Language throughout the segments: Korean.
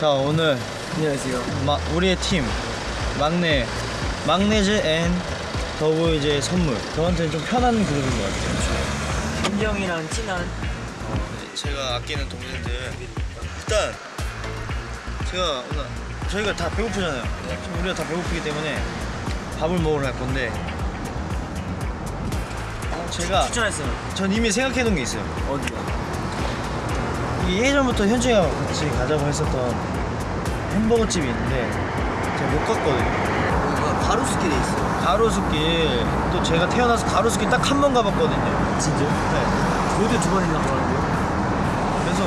자 오늘 안녕하세요. 마, 우리의 팀 막내 막내즈 and 더보이즈의 선우. 저한테는 좀 편한 그룹인 것 같아요. 굉장히 친한. 제가 아끼는 동생들. 일단 제가 오늘 저희가 다 배고프잖아요. 우리가 다 배고프기 때문에 밥을 먹으러 갈 건데. 어, 제가 추천했어요. 전 이미 생각해 놓은 게 있어요. 어디요? 예전부터 현주가 같이 가자고 했었던 햄버거 집이 있는데 제가 못 갔거든요 가로수길에 있어요. 가로수길 또 제가 태어나서 가로수길 딱 한 번 가봤거든요 진짜? 네 모두 두 번이나 가는데요? 그래서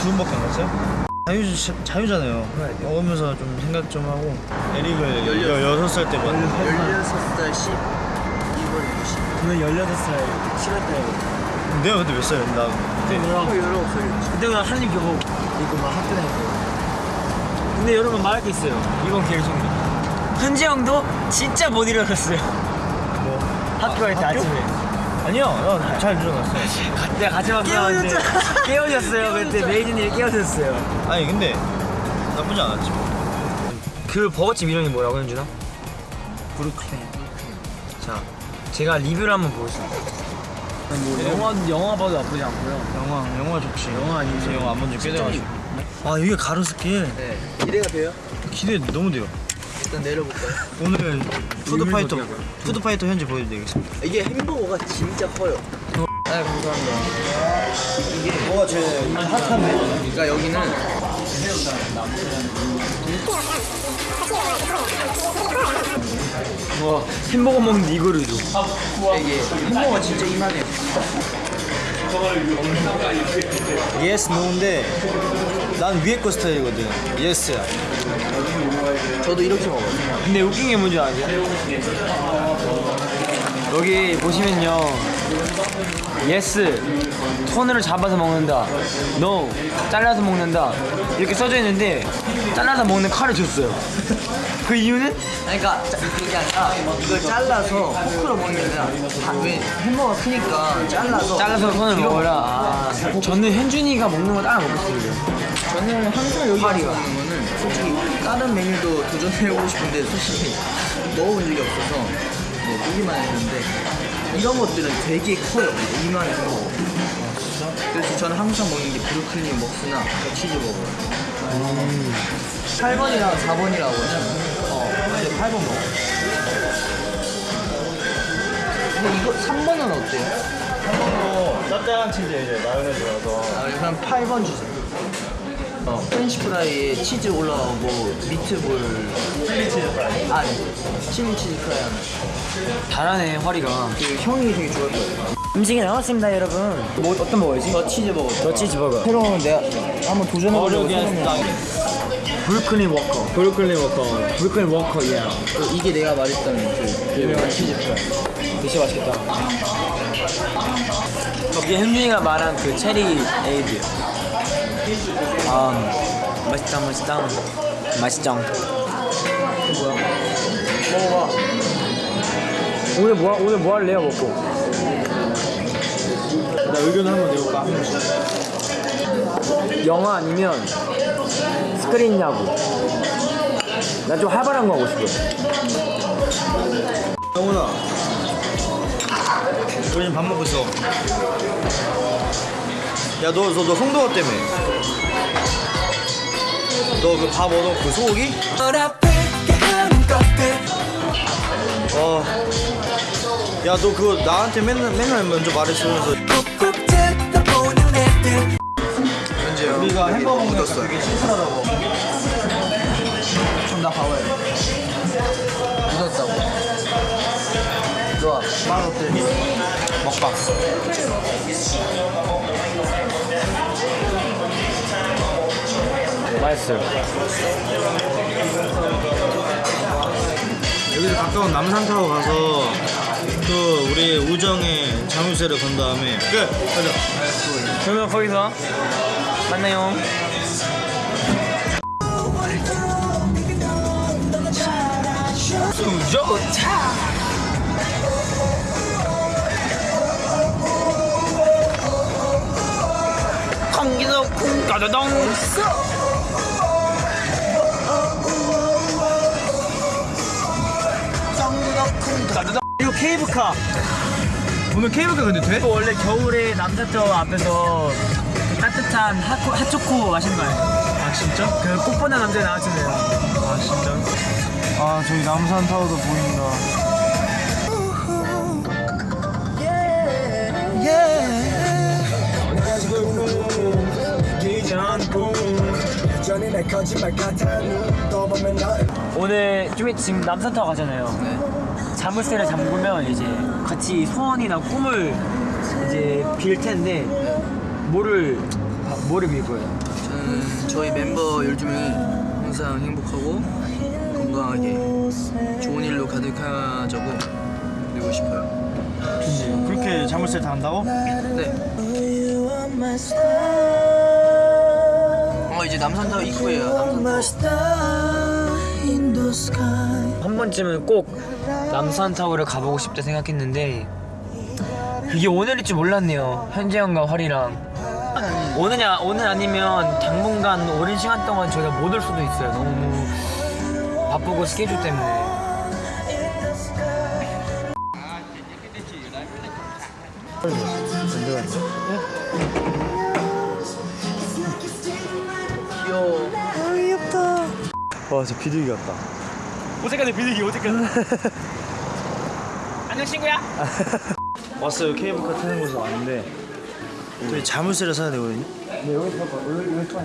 두 번밖에 안 갔어요? 자유, 자유잖아요 돼요. 먹으면서 좀 생각 좀 하고 에릭을 열여섯. 여섯 살때 봤는데 16살 10, 2월 20. 저는 16살 7월달에 내가 그때 몇 살이었나? 나 그때 누나 19살 그때 그냥 한입 교복 입고 막 학교 다녔어요 근데 여러분 말할 게 있어요. 이번 기회를 통해. 현지 형도 진짜 못 일어났어요. 뭐? 학교 갈때 학교? 아침에. 아니요. 나잘 일어났어요. 내가 같이 만나는데 깨워졌어요. 그때 메이진이 깨워졌어요. 아니 근데 나쁘지 않았지 그 버거집 이름이 뭐라고 현준아? 브루클린. 자 제가 리뷰를 한번 보겠습니다 뭐 영화, 영화 봐도 나쁘지 않고요. 영화 영화 좋지. 영화 아니지. 제 영화 안 본지 꽤 돼가지고. 아 여기가 가로수길 네. 기대가 돼요? 기대 너무 돼요. 일단 내려볼까요? 오늘 Food fighter? Food fighter 현지 보여드리겠습니다. 이게 햄버거가 진짜 커요. 네 감사합니다. 뭐가 제일 핫한데? 그러니까 여기는 와 햄버거 먹는데 이거를 줘 이게 햄버거가 진짜 이만해요 yes no인데 난 위에 거 스타일이거든. Yes야 저도 이렇게 먹어요. 근데 웃긴 게 뭔지 아세요? 여기 보시면요 yes 손으로 잡아서 먹는다. No. 잘라서 먹는다. 이렇게 써져 있는데 잘라서 먹는 칼을 줬어요. 그 이유는? 그러니까 자- 그게 아니라 이걸 잘라서 포크로 먹는 게 아니라 다- 왜 햄버거가 크니까 잘라서 잘라서 손을 먹어라. 저는 현준이가 먹는 거 따라 먹겠습니다 저는 항상 여기 와서 먹는 거는 솔직히 다른 메뉴도 도전해보고 싶은데 솔직히 먹어본 적이 없어서 뭐 보기만 했는데 이런 것들은 되게 커요. 이만해서 그래서 저는 항상 먹는 게 브루클린 웍스나 치즈버거 8번이랑 4번이라고 하잖아요. 어 근데 8번 먹어 근데 이거 3번은 어때요? 한번도 짭짤한 치즈 이제 마요네즈라서. 아, 그럼 8번 주세요 어, 프렌치 프라이에 치즈 올라오고 미트볼 chili cheese fry 아, 네. Chili cheese fry 하나. 잘하네, 활이가. 그 형이 되게 좋아할 거예요. 음식이 나왔습니다, 여러분. 뭐 어떤 먹어야지? The cheeseburger. The cheeseburger. 새로운 내가 한번 도전해보려고 브루클린 웍스. 브루클린 웍스. 브루클린 웍스, 예. 그 이게 내가 말했던 그 유명한 cheese fry. 진짜 맛있겠다. 이게 현준이가 말한 그 체리 에이드. 아, 맛있다, 맛있다. 맛있죠. 뭐야? 먹어봐. 오늘 뭐 오늘 뭐 할래요 먹고? 나 의견 한번 내볼까? 영화 아니면 스크린 야구. 나 좀 활발한 거 하고 싶어. 영훈아 우리 지금 밥 먹고 있어 야 너 너, 너 송도가 때문에 너 그 밥 얻어 그 소고기? 어. 야 너 그거 나한테 맨날 맨날 먼저 말했으면서 현지야 우리가 햄버거 먹는 거 되게 신선하다고 좀나 봐봐요. 묻었다고. 좋아. 맛 어때? 먹방 맛있어요. 여기서 가까운 남산타워 가서 또 우리 우정의 자물쇠를 건 다음에 끝! 가자 그러면 거기서 만나요. 좋다. 공 따다당 따다당 이거 케이블카 오늘 케이블카 근데 돼? 원래 겨울에 남자쪽 앞에서 따뜻한 핫코, 핫초코 마신 거예요 아 진짜? 그 꽃보다 남자에 나왔잖아요 아 진짜? 아 저기 남산 타워도 보인다 오늘 좀 있- 지금 남산타워 가잖아요. 자물쇠를 잠그면 이제 같이 소원이나 꿈을 이제 빌 텐데 뭐를 뭐를 빌 거예요? 저는 저희 멤버 12명이 항상 행복하고 건강하게 좋은 일로 가득하자고 빌고 싶어요. 그렇게 자물쇠 다 한다고? 네. 어 이제 남산타워 입구예요. 남산타워. 한 번쯤은 꼭 남산타워를 가보고 싶다 생각했는데 그게 오늘일 줄 몰랐네요. 현재 형과 활이랑 오느냐 오늘 아니면 당분간 오랜 시간 동안 저희가 못 올 수도 있어요. 너무 바쁘고 스케줄 때문에. 와 진짜 비둘기 같다. 어색하네 비둘기 어색하네. 안녕 친구야. 왔어요 케이블카 타는 곳에 왔는데 저희 자물쇠를 사야 되거든요. 네 여기 봐봐 여기 여기 또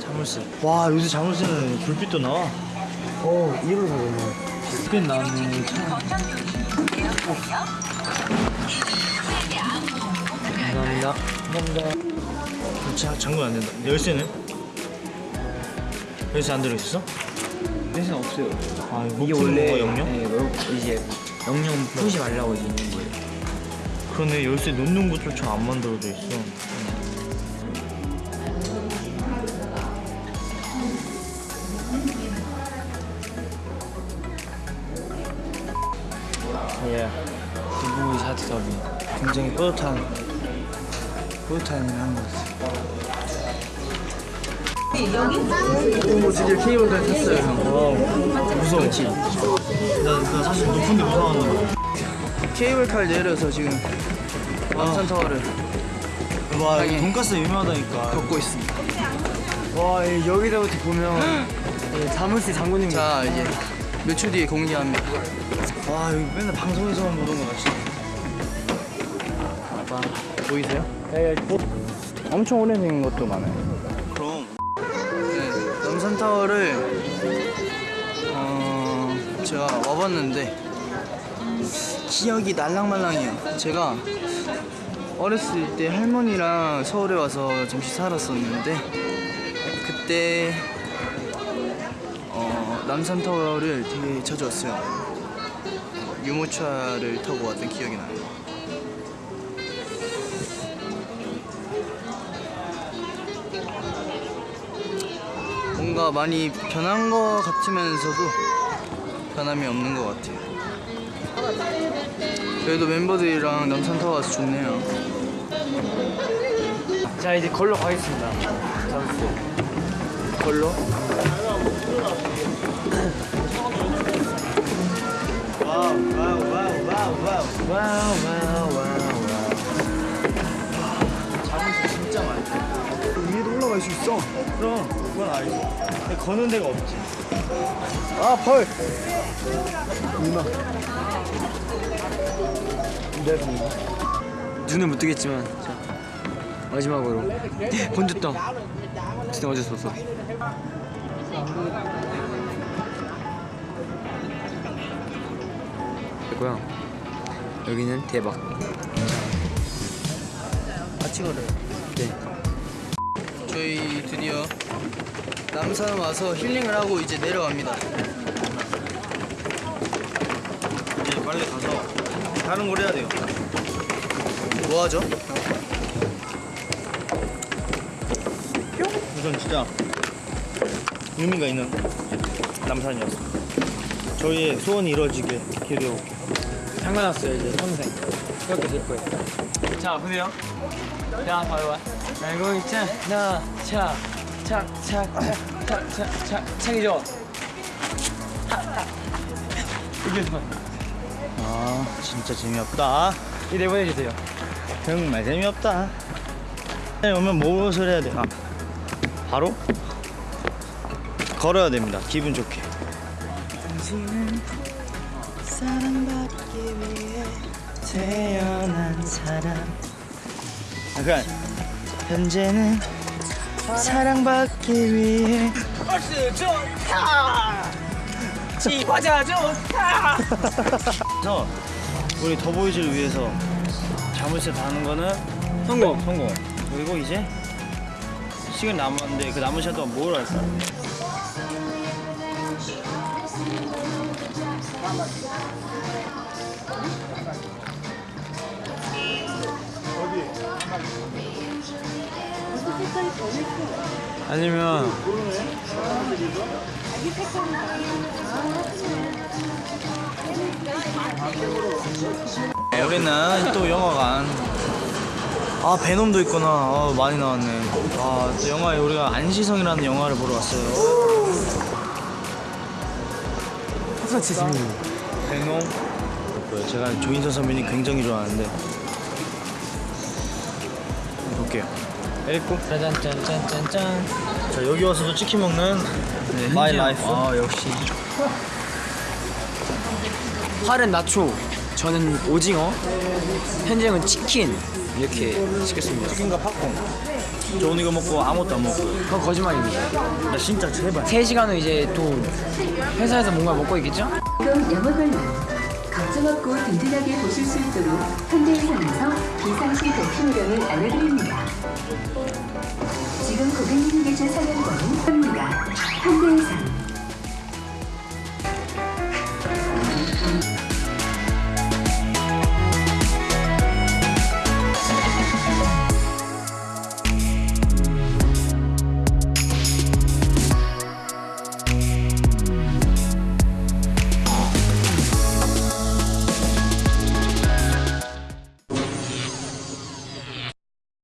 자물쇠. 와 요새 자물쇠는 불빛도 나와. 어 이걸로 사겠네. 불빛 나왔네. 감사합니다. 감사합니다. 자, 잠근 안 된다. 열쇠는? 열쇠 안 들어있어? 대신 없어요. 아 이게 원래 영영? 네, 여- 이제 영영 푸시 말라고 이제 있는 거예요. 그러네 열쇠 놓는 곳조차 안 만들어져 있어. 예, 두부 샤트 더비. 굉장히 뿌듯한 뿌듯한 일을 한것 같아. 오 드디어 케이블카 탔어요 무서워. 나, 나 사실 높은데 거야. 케이블카를 내려서 지금 남산타워를 와 땅에. 돈가스 유명하다니까. 걷고 있습니다. 와 예, 여기서부터 보면 예, 자물쇠 장군님. 자 이제 몇 초 뒤에 공개합니다. 와 여기 맨날 방송에서만 보던 거다 진짜. 보이세요? 예, 엄청 오래된 것도 많아요. 남산타워를 어, 제가 와봤는데 기억이 날랑말랑해요. 제가 어렸을 때 할머니랑 서울에 와서 잠시 살았었는데 그때 어, 남산타워를 되게 자주 왔어요. 유모차를 타고 왔던 기억이 나요. 뭔가 많이 변한 것 같으면서도 변함이 없는 것 같아요. 그래도 멤버들이랑 남산타워 와서 좋네요. 자 이제 걸로 가겠습니다. 자물쇠. 걸로? 와우 와우 와우 와우 와우. 와우 와우 갈 수 있어. 그럼 그건 알지. 근데 거는 데가 없지. 아, 벌! 눈을 못 뜨겠지만 자 마지막으로 번졌다. 진짜 어쩔 수 없어. 됐고요. 여기는 대박. 걸어요. 네. 저희 드디어 남산 와서 힐링을 하고 이제 내려갑니다. 이제 빨리 가서 다른 걸 해야 돼요. 뭐 하죠? 우선 진짜 의미가 있는 남산이었어. 저희의 소원이 이루어지게 기도해볼게요. 상관없어요 이제 평생 그렇게 될 거예요. 자 보세요. 자 봐봐. 알고 있잖아. 차차차차차차 창이죠. 이게 봐. 아 진짜 재미없다 이 내보내주세요. 정말 재미없다 네, 오면 무엇을 해야 되나 바로 걸어야 됩니다 기분 좋게 당신은 사랑받기 위해 태어난 사람 약간 현재는 사랑받기 위해 버스 좋다. 집화자 좋다. 그래서 우리 더보이즈를 위해서 자물쇠 다는 거는 성공. 성공 그리고 이제 시간 남았는데 그 남은 시간 동안 뭘 할까? 아니면 네, 여기는 또 영화관. 아 베놈도 있구나. 아, 많이 나왔네. 아 영화에 우리가 안시성이라는 영화를 보러 왔어요. 소치 재밌는. 베놈? 그 제가 조인성 선배님 굉장히 좋아하는데. 볼게요 읽고 짜잔짠짠짠짠. 자 여기 와서도 치킨 먹는 my life 아 역시. 팔은 나초, 저는 오징어, 현재 형은 치킨 이렇게 시켰습니다. 치킨과 팝콘 저 오늘 이거 먹고 아무것도 안 먹고 그건 거짓말입니다. 나 진짜 제발 3시간 후 이제 또 회사에서 뭔가 먹고 있겠죠? 지금 영어 관람 걱정 없고 든든하게 보실 수 있도록 현대해상에서 비상시 대피요령을 알려드립니다. 지금 고객님 계신 사연과는 합니다. 현대해상